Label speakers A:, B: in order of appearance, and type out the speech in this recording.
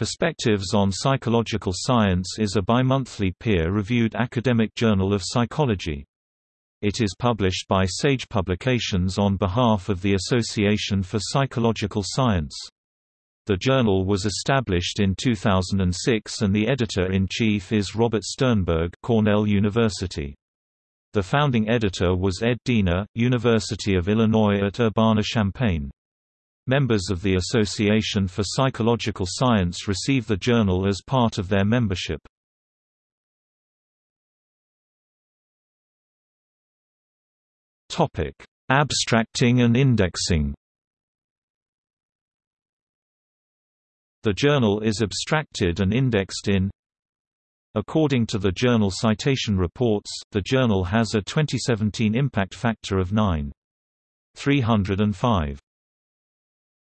A: Perspectives on Psychological Science is a bimonthly peer-reviewed academic journal of psychology. It is published by Sage Publications on behalf of the Association for Psychological Science. The journal was established in 2006 and the editor-in-chief is Robert Sternberg Cornell University. The founding editor was Ed Diener, University of Illinois at Urbana-Champaign. Members of the Association for Psychological Science receive the journal as part of their membership. Topic: Abstracting and indexing. The journal is abstracted and indexed in According to the Journal Citation Reports, the journal has a 2017 impact factor of 9.305.